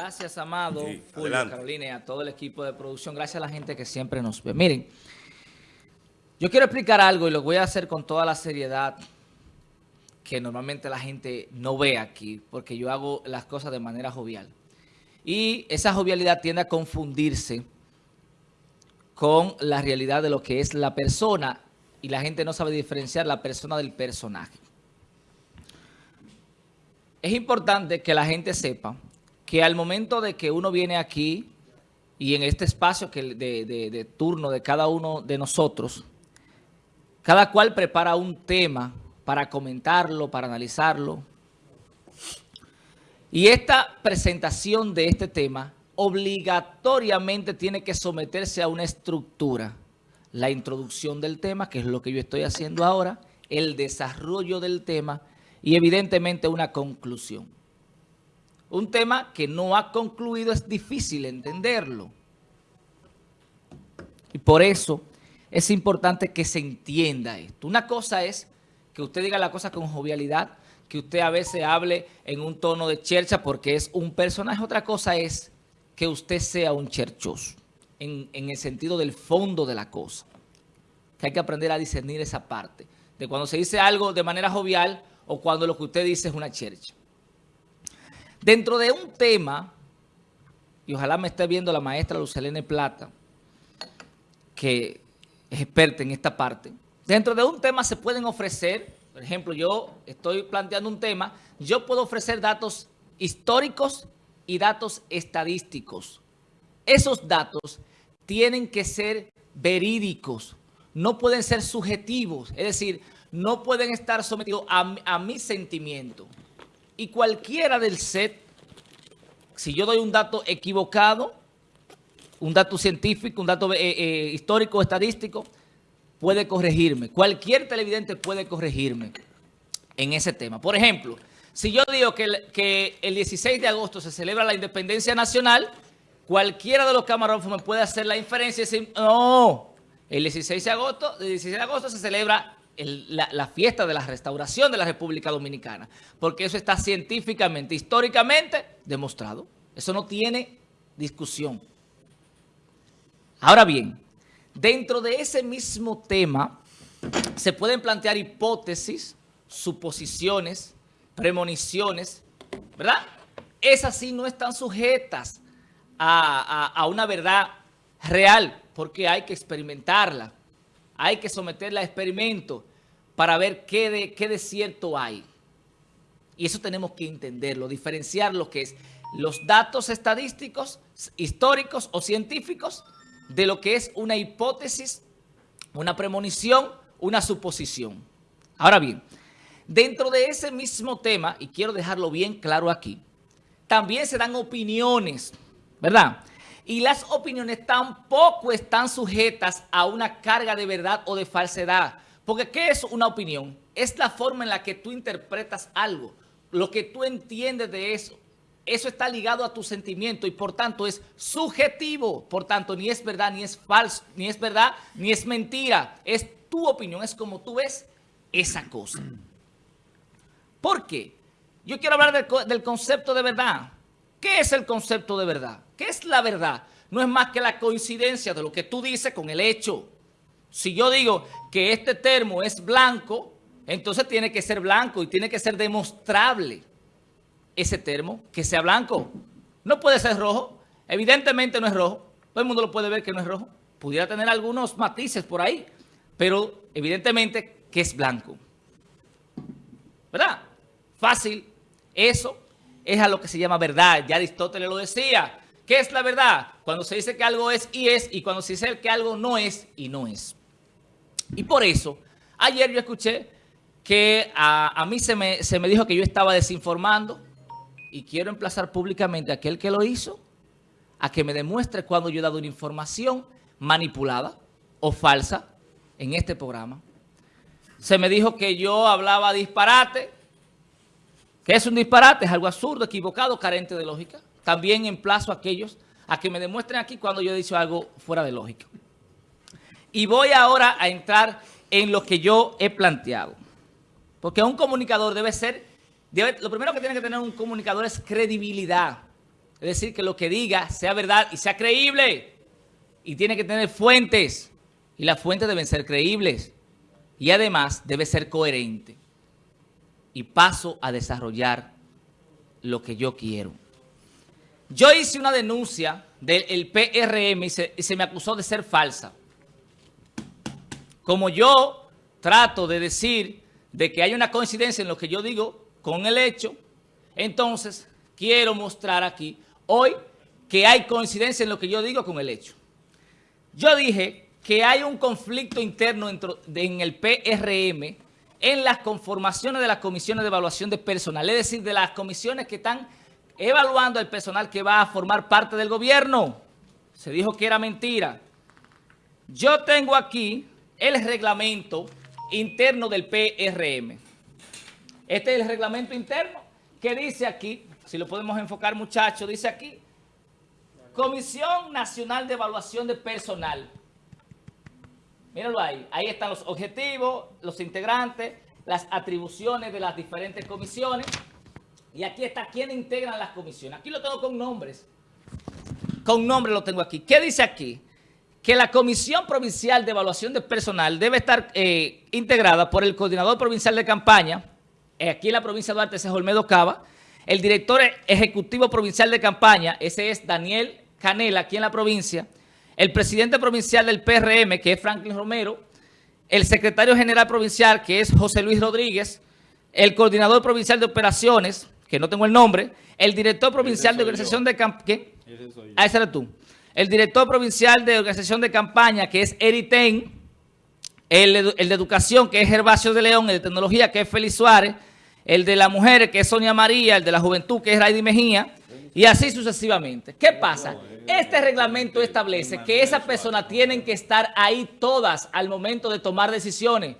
Gracias, Amado, Julio, Carolina y a todo el equipo de producción. Gracias a la gente que siempre nos ve. Miren, yo quiero explicar algo y lo voy a hacer con toda la seriedad que normalmente la gente no ve aquí, porque yo hago las cosas de manera jovial. Y esa jovialidad tiende a confundirse con la realidad de lo que es la persona y la gente no sabe diferenciar la persona del personaje. Es importante que la gente sepa que al momento de que uno viene aquí y en este espacio que de, de turno de cada uno de nosotros, cada cual prepara un tema para comentarlo, para analizarlo. Y esta presentación de este tema obligatoriamente tiene que someterse a una estructura. La introducción del tema, que es lo que yo estoy haciendo ahora, el desarrollo del tema y evidentemente una conclusión. Un tema que no ha concluido es difícil entenderlo. Y por eso es importante que se entienda esto. Una cosa es que usted diga la cosa con jovialidad, que usted a veces hable en un tono de chercha porque es un personaje. Otra cosa es que usted sea un cherchoso, en, el sentido del fondo de la cosa. Que hay que aprender a discernir esa parte. De cuando se dice algo de manera jovial o cuando lo que usted dice es una chercha. Dentro de un tema, y ojalá me esté viendo la maestra Lucelene Plata, que es experta en esta parte, dentro de un tema se pueden ofrecer, por ejemplo, yo estoy planteando un tema, yo puedo ofrecer datos históricos y datos estadísticos. Esos datos tienen que ser verídicos, no pueden ser subjetivos, es decir, no pueden estar sometidos a, mi sentimiento. Y cualquiera del set, si yo doy un dato equivocado, un dato científico, un dato eh, eh, histórico, estadístico, puede corregirme. Cualquier televidente puede corregirme en ese tema. Por ejemplo, si yo digo que el, que el 16 de agosto se celebra la independencia nacional, cualquiera de los camarógrafos me puede hacer la inferencia y decir, no, el 16 de agosto, el 16 de agosto se celebra la, fiesta de la restauración de la República Dominicana, porque eso está científicamente, históricamente demostrado. Eso no tiene discusión. Ahora bien, dentro de ese mismo tema se pueden plantear hipótesis, suposiciones, premoniciones, ¿verdad? Esas sí no están sujetas a, una verdad real, porque hay que experimentarla. Hay que someterla a experimento para ver qué de, qué de cierto hay. Y eso tenemos que entenderlo, diferenciar lo que es los datos estadísticos, históricos o científicos de lo que es una hipótesis, una premonición, una suposición. Ahora bien, Dentro de ese mismo tema, y quiero dejarlo bien claro aquí, también se dan opiniones, ¿verdad? Y las opiniones tampoco están sujetas a una carga de verdad o de falsedad. Porque ¿qué es una opinión? Es la forma en la que tú interpretas algo, lo que tú entiendes de eso. Eso está ligado a tu sentimiento y por tanto es subjetivo. Por tanto, ni es verdad, ni es falso, ni es verdad, ni es mentira. Es tu opinión, es como tú ves esa cosa. ¿Por qué? Yo quiero hablar del, concepto de verdad. ¿Qué es el concepto de verdad? ¿Qué es la verdad? No es más que la coincidencia de lo que tú dices con el hecho. Si yo digo que este termo es blanco, entonces tiene que ser blanco y tiene que ser demostrable ese termo que sea blanco. No puede ser rojo. Evidentemente no es rojo. Todo el mundo lo puede ver que no es rojo. Pudiera tener algunos matices por ahí, pero evidentemente que es blanco. ¿Verdad? Fácil. Eso es a lo que se llama verdad. Ya Aristóteles lo decía. ¿Qué es la verdad? Cuando se dice que algo es y es, y cuando se dice que algo no es y no es. Y por eso, ayer yo escuché que a, mí se me, se me dijo que yo estaba desinformando y quiero emplazar públicamente a aquel que lo hizo a que me demuestre cuando yo he dado una información manipulada o falsa en este programa. Se me dijo que yo hablaba disparate, que es un disparate, es algo absurdo, equivocado, carente de lógica. También emplazo a aquellos a que me demuestren aquí cuando yo he dicho algo fuera de lógica. Y voy ahora a entrar en lo que yo he planteado. Porque un comunicador debe ser, lo primero que tiene que tener un comunicador es credibilidad. Es decir, que lo que diga sea verdad y sea creíble. Y tiene que tener fuentes. Y las fuentes deben ser creíbles. Y además debe ser coherente. Y paso a desarrollar lo que yo quiero. Yo hice una denuncia del PRM y se, me acusó de ser falsa. Como yo trato de decir de que hay una coincidencia en lo que yo digo con el hecho, entonces quiero mostrar aquí hoy que hay coincidencia en lo que yo digo con el hecho. Yo dije que hay un conflicto interno en el PRM en las conformaciones de las comisiones de evaluación de personal, es decir, de las comisiones que están evaluando el personal que va a formar parte del gobierno. Se dijo que era mentira. Yo tengo aquí el reglamento interno del PRM. Este es el reglamento interno que dice aquí, si lo podemos enfocar muchachos, dice aquí, Comisión Nacional de Evaluación de Personal. Míralo ahí, ahí están los objetivos, los integrantes, las atribuciones de las diferentes comisiones. Y aquí está quién integran las comisiones. Aquí lo tengo con nombres. Con nombres lo tengo aquí. ¿Qué dice aquí? que la Comisión Provincial de Evaluación de Personal debe estar eh, integrada por el Coordinador Provincial de Campaña, eh, aquí en la provincia de Duarte, ese es Olmedo Cava, el Director Ejecutivo Provincial de Campaña, ese es Daniel Canela, aquí en la provincia, el Presidente Provincial del PRM, que es Franklin Romero, el Secretario General Provincial, que es José Luis Rodríguez, el Coordinador Provincial de Operaciones, que no tengo el nombre, el Director Provincial de Organización de Campaña. Ah, ese eres tú el director provincial de organización de campaña, que es Eriten, el, el, de educación, que es Gervasio de León, el de tecnología, que es Félix Suárez, el de las mujeres, que es Sonia María, el de la juventud, que es Raidy Mejía, y así sucesivamente. ¿Qué pasa? Este reglamento establece que esas personas tienen que estar ahí todas al momento de tomar decisiones.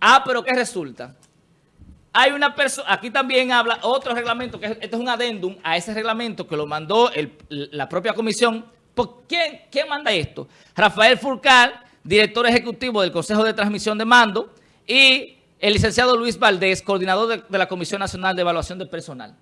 Ah, pero ¿qué resulta? Hay una persona, aquí también habla otro reglamento, que este es un adendum a ese reglamento que lo mandó el, la propia comisión. ¿Por quién, quién manda esto? Rafael Furcal, director ejecutivo del Consejo de Transmisión de Mando, y el licenciado Luis Valdés, coordinador de, de la Comisión Nacional de Evaluación del Personal.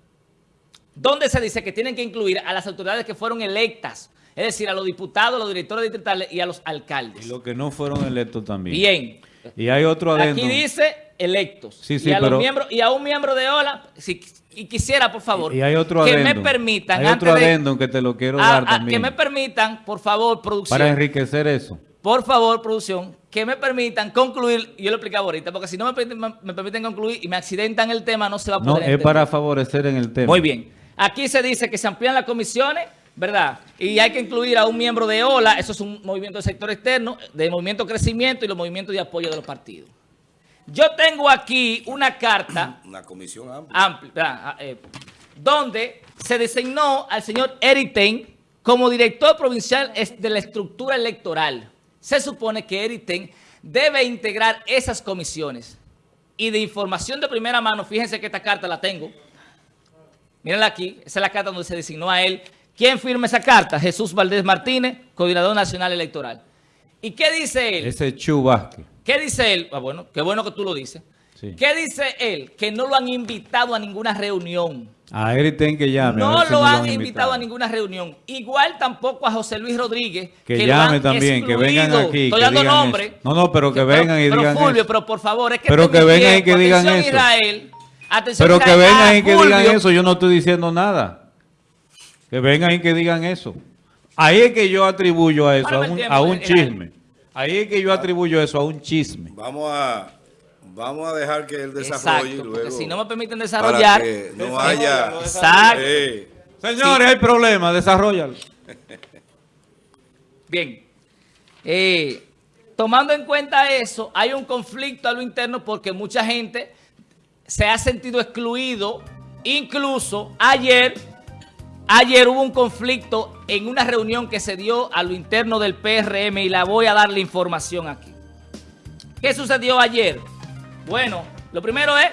Donde se dice que tienen que incluir a las autoridades que fueron electas, es decir, a los diputados, a los directores distritales y a los alcaldes. Y los que no fueron electos también. Bien. Y hay otro adendum. Aquí dice electos. Sí, sí, y, a pero, los miembros, y a un miembro de OLA, si, y quisiera, por favor, y hay otro que adendum. me permitan... Hay otro de- que te lo quiero a- dar a- también. Que me permitan, por favor, producción, Para enriquecer eso. por favor, producción, que me permitan concluir, yo lo explicaba ahorita, porque si no me, permiten- me- me permiten concluir y me accidentan el tema, no se va a No, poder es entender. para favorecer en el tema. Muy bien. Aquí se dice que se amplían las comisiones, ¿verdad? Y hay que incluir a un miembro de OLA, eso es un movimiento del sector externo, del movimiento crecimiento y los movimientos de apoyo de los partidos. Yo tengo aquí una carta Una comisión amplia. amplia, ¿verdad? Ah, eh, donde se designó al señor Eriten como director provincial de la estructura electoral. Se supone que Eriten debe integrar esas comisiones. Y de información de primera mano, fíjense que esta carta la tengo. Mírenla aquí, esa es la carta donde se designó a él. ¿Quién firma esa carta? Jesús Valdés Martínez, coordinador nacional electoral. ¿Y qué dice él? Ese es Chu Vázquez. ¿Qué dice él? Ah, bueno, qué bueno que tú lo dices. Sí. ¿Qué dice él? Que no lo han invitado a ninguna reunión. A Eriten que llame. No lo han invitado. invitado a ninguna reunión. Igual tampoco a José Luis Rodríguez. Que llame también, que vengan aquí, Estoy dando nombre. eso. No, no, pero que vengan y pero digan Fulvio, eso. pero por favor, es que Pero que vengan y que digan Atención, eso. Israel. Atención, Pero que vengan Ah, y que digan eso. Yo no estoy diciendo nada. Que vengan y que digan eso. Ahí es que yo atribuyo a eso, a un, a un Israel. chisme. Ahí es que yo atribuyo eso a un chisme. Vamos a, vamos a dejar que él desarrolle Exacto, luego. si no me permiten para desarrollar. que no haya. Exacto. Eh, Señores, hay problema, desarrollalo. Bien. Eh, tomando en cuenta eso, hay un conflicto a lo interno porque mucha gente se ha sentido excluido. Incluso ayer, ayer hubo un conflicto en una reunión que se dio a lo interno del PRM y la voy a dar la información aquí. ¿Qué sucedió ayer? Bueno, lo primero es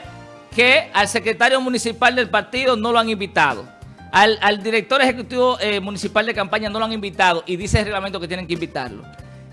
que al secretario municipal del partido no lo han invitado. Al, director ejecutivo eh, municipal de campaña no lo han invitado y dice el reglamento que tienen que invitarlo.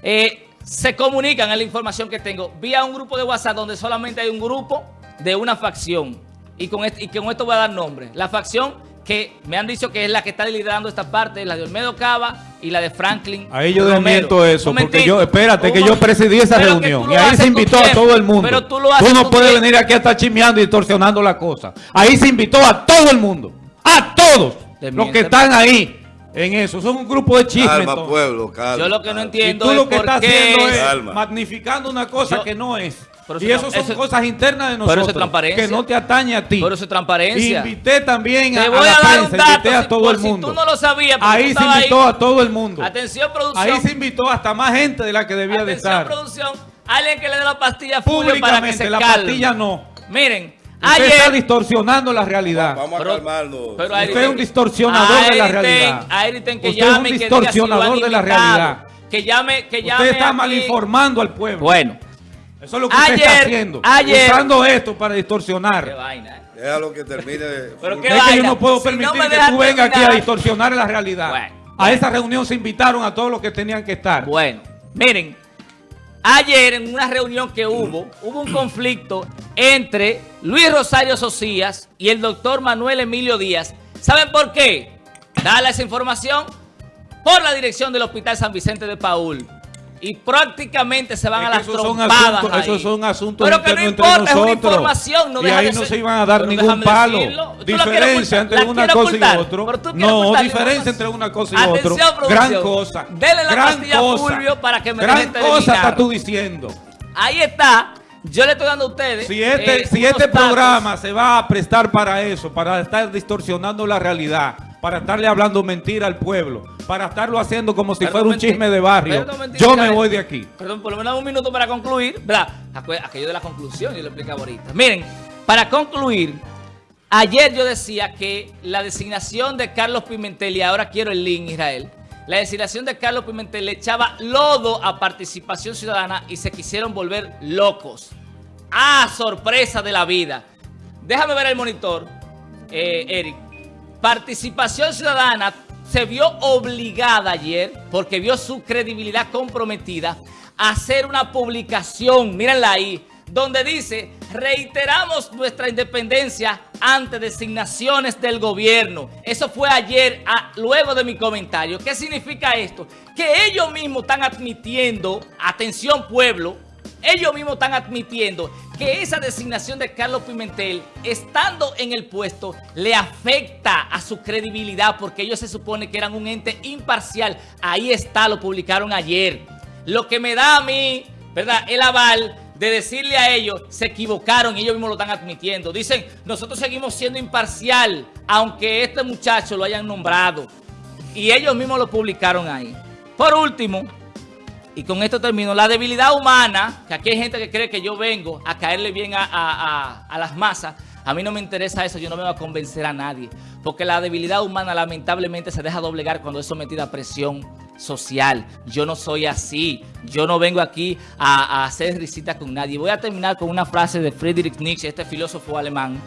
Eh, se comunican, es la información que tengo, vía un grupo de WhatsApp donde solamente hay un grupo de una facción. Y con esto voy a dar nombre. La facción que me han dicho que es la que está liderando esta parte, la de Olmedo Cava y la de Franklin Ahí yo desmiento eso, porque yo, espérate, que yo presidí esa reunión y ahí se invitó a todo el mundo. Pero tú lo haces no puedes tiempo. venir aquí a estar chismeando y distorsionando la cosa. Ahí se invitó a todo el mundo, a todos los que están ahí en eso. Son un grupo de chismes. Calma, entonces. pueblo, calma. Yo lo que no. Y entiendo tú es lo que por estás qué haciendo es Calma. magnificando una cosa Yo- que no es. Pero y eso- eso son cosas internas de pero nosotros. eso es transparencia. Que no te atañe a ti. Pero eso es transparencia. Invité también a, Te a voy la a dar un dato, invité a si- todo el si mundo. tú no lo sabías, Ahí se invitó ahí. a todo el mundo. Atención, producción. Ahí se invitó hasta más gente de la que debía de Atención, estar. producción. Alguien que le dé la pastilla a Fulvio para que Públicamente, se la calme. pastilla no. Miren, Usted está distorsionando la realidad. Vamos a Pero- calmarnos. pero Usted es un distorsionador de la realidad. Ayrton que Usted es un que diga si distorsionador de la realidad. Que llame, que llame Usted está aquí. mal informando al pueblo. Bueno, Eso es lo que usted está haciendo. ayer- Usando esto para qué distorsionar. vaina. eh. Déjalo que termine. Pero Es qué que vaina. yo no puedo Si permitir no que tú vengas aquí a distorsionar la realidad. Bueno, a esa reunión se invitaron a todos los que tenían que estar. Bueno, miren, ayer en una reunión que hubo, hubo un conflicto entre Luis Rosario Socias y el doctor Manuel Emilio Díaz. ¿Saben por qué? Dale esa información por la dirección del Hospital San Vicente de Paul. Y prácticamente se van Es a las trompadas asuntos, esos son asuntos Pero que no importa, es una información. No y ahí de no ser- se iban a dar ningún palo. decirlo. ¿Tú la quieres Diferencia entre ¿La una cosa y ocultar? quieres No, diferencia entre una cosa y producción. Gran cosa. Dele la gran cosa. Fulvio para que me Gran cosa está terminar. tú diciendo. Ahí está. Yo le estoy dando a ustedes. Si este, eh, si este datos. programa se va a prestar para eso, para estar distorsionando la realidad, para estarle hablando mentira al pueblo, para estarlo haciendo como si fuera un chisme de barrio, yo me voy de aquí. Perdón, por lo menos un minuto para concluir. Aquello de la conclusión, yo lo explicaba ahorita. Miren, para concluir, ayer yo decía que la designación de Carlos Pimentel, y ahora quiero el link, Israel, la designación de Carlos Pimentel le echaba lodo a participación ciudadana y se quisieron volver locos. ¡Ah, sorpresa de la vida! Déjame ver el monitor, eh, Eric. Participación Ciudadana se vio obligada ayer, porque vio su credibilidad comprometida, a hacer una publicación, mírenla ahí, donde dice, reiteramos nuestra independencia ante designaciones del gobierno. Eso fue ayer, a- luego de mi comentario. ¿Qué significa esto? Que ellos mismos están admitiendo, atención pueblo, ellos mismos están admitiendo que esa designación de Carlos Pimentel, estando en el puesto, le afecta a su credibilidad porque ellos se supone que eran un ente imparcial. Ahí está, lo publicaron ayer. Lo que me da a mí, ¿verdad? El aval de decirle a ellos, se equivocaron y ellos mismos lo están admitiendo. Dicen, nosotros seguimos siendo imparcial, aunque este muchacho lo hayan nombrado. Y ellos mismos lo publicaron ahí. Por último, y con esto termino. La debilidad humana, que aquí hay gente que cree que yo vengo a caerle bien a, a- a- las masas. A mí no me interesa eso, yo no voy a convencer a nadie. Porque la debilidad humana lamentablemente se deja doblegar cuando es sometida a presión social. Yo no soy así. Yo no vengo aquí a, hacer risita con nadie. Voy a terminar con una frase de Friedrich Nietzsche, este filósofo alemán,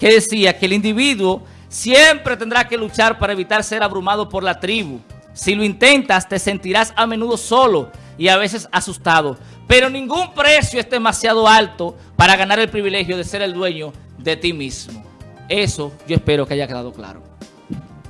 que decía que el individuo siempre tendrá que luchar para evitar ser abrumado por la tribu. Si lo intentas, te sentirás a menudo solo y a veces asustado. Pero ningún precio es demasiado alto para ganar el privilegio de ser el dueño de ti mismo. Eso yo espero que haya quedado claro.